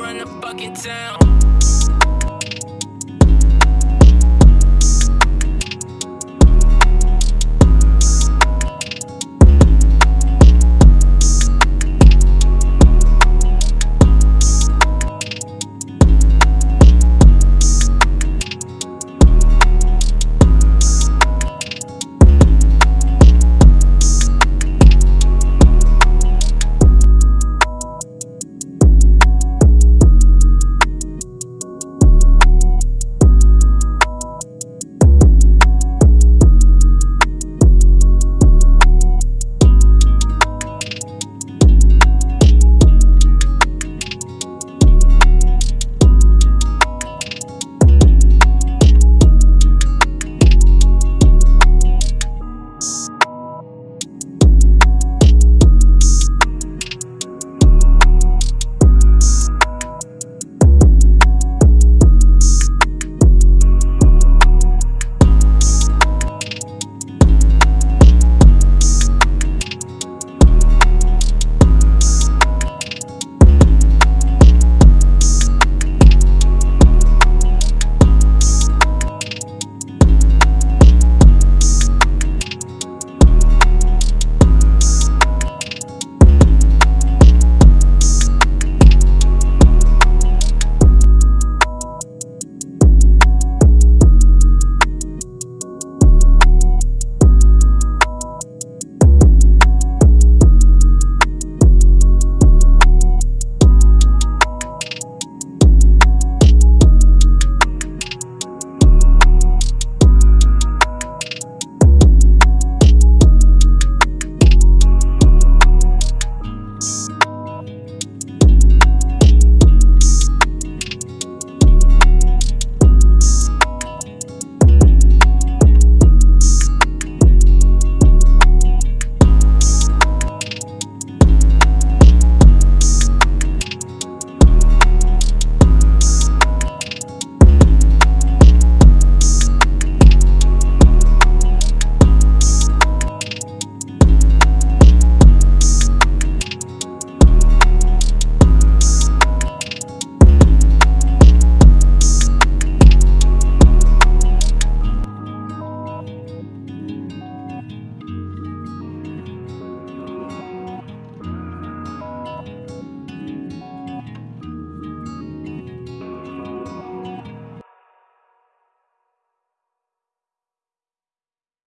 run the fucking town.